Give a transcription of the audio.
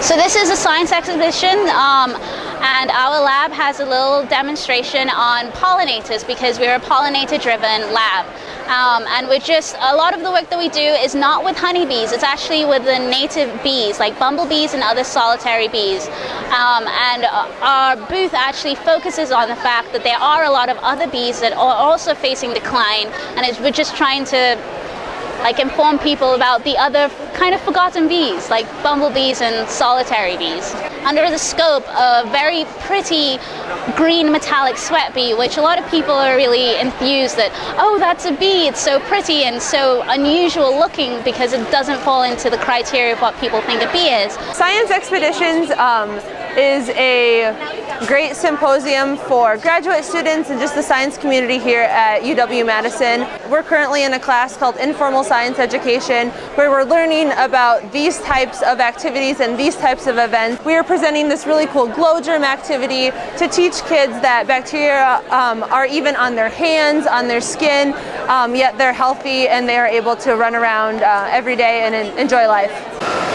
So this is a science exhibition um, and our lab has a little demonstration on pollinators because we're a pollinator driven lab. Um, and we're just, a lot of the work that we do is not with honeybees, it's actually with the native bees like bumblebees and other solitary bees. Um, and our booth actually focuses on the fact that there are a lot of other bees that are also facing decline and we're just trying to like inform people about the other kind of forgotten bees, like bumblebees and solitary bees. Under the scope, a very pretty green metallic sweat bee, which a lot of people are really enthused that, oh, that's a bee, it's so pretty and so unusual looking because it doesn't fall into the criteria of what people think a bee is. Science expeditions um, is a great symposium for graduate students and just the science community here at UW-Madison. We're currently in a class called Informal Science Education where we're learning about these types of activities and these types of events. We are presenting this really cool Glo Germ activity to teach kids that bacteria um, are even on their hands, on their skin, um, yet they're healthy and they are able to run around uh, every day and enjoy life.